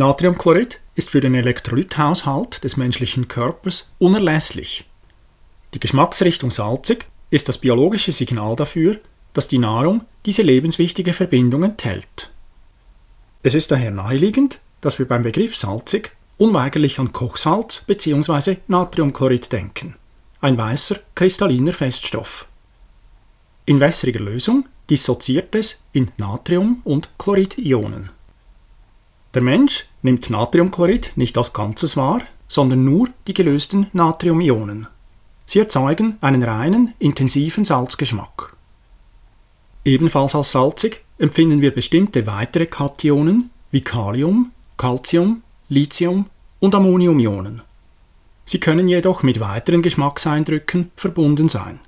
Natriumchlorid ist für den Elektrolythaushalt des menschlichen Körpers unerlässlich. Die Geschmacksrichtung salzig ist das biologische Signal dafür, dass die Nahrung diese lebenswichtige Verbindung enthält. Es ist daher naheliegend, dass wir beim Begriff salzig unweigerlich an Kochsalz bzw. Natriumchlorid denken, ein weißer kristalliner Feststoff. In wässriger Lösung dissoziiert es in Natrium- und Chloridionen. Der Mensch nimmt Natriumchlorid nicht als Ganzes wahr, sondern nur die gelösten Natriumionen. Sie erzeugen einen reinen, intensiven Salzgeschmack. Ebenfalls als salzig empfinden wir bestimmte weitere Kationen wie Kalium, Calcium, Lithium und Ammoniumionen. Sie können jedoch mit weiteren Geschmackseindrücken verbunden sein.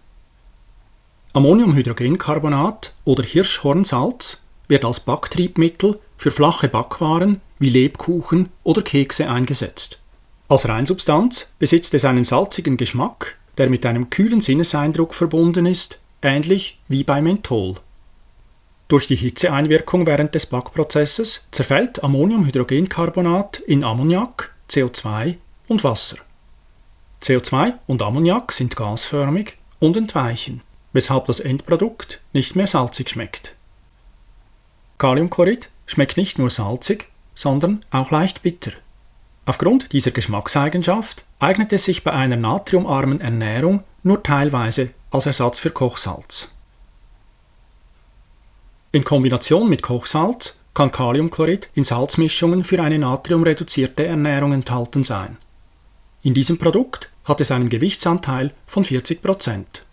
Ammoniumhydrogencarbonat oder Hirschhornsalz wird als Backtriebmittel für flache Backwaren wie Lebkuchen oder Kekse eingesetzt. Als Reinsubstanz besitzt es einen salzigen Geschmack, der mit einem kühlen Sinneseindruck verbunden ist, ähnlich wie bei Menthol. Durch die Hitzeeinwirkung während des Backprozesses zerfällt Ammoniumhydrogencarbonat in Ammoniak, CO2 und Wasser. CO2 und Ammoniak sind gasförmig und entweichen, weshalb das Endprodukt nicht mehr salzig schmeckt. Kaliumchlorid schmeckt nicht nur salzig, sondern auch leicht bitter. Aufgrund dieser Geschmackseigenschaft eignet es sich bei einer natriumarmen Ernährung nur teilweise als Ersatz für Kochsalz. In Kombination mit Kochsalz kann Kaliumchlorid in Salzmischungen für eine natriumreduzierte Ernährung enthalten sein. In diesem Produkt hat es einen Gewichtsanteil von 40 Prozent.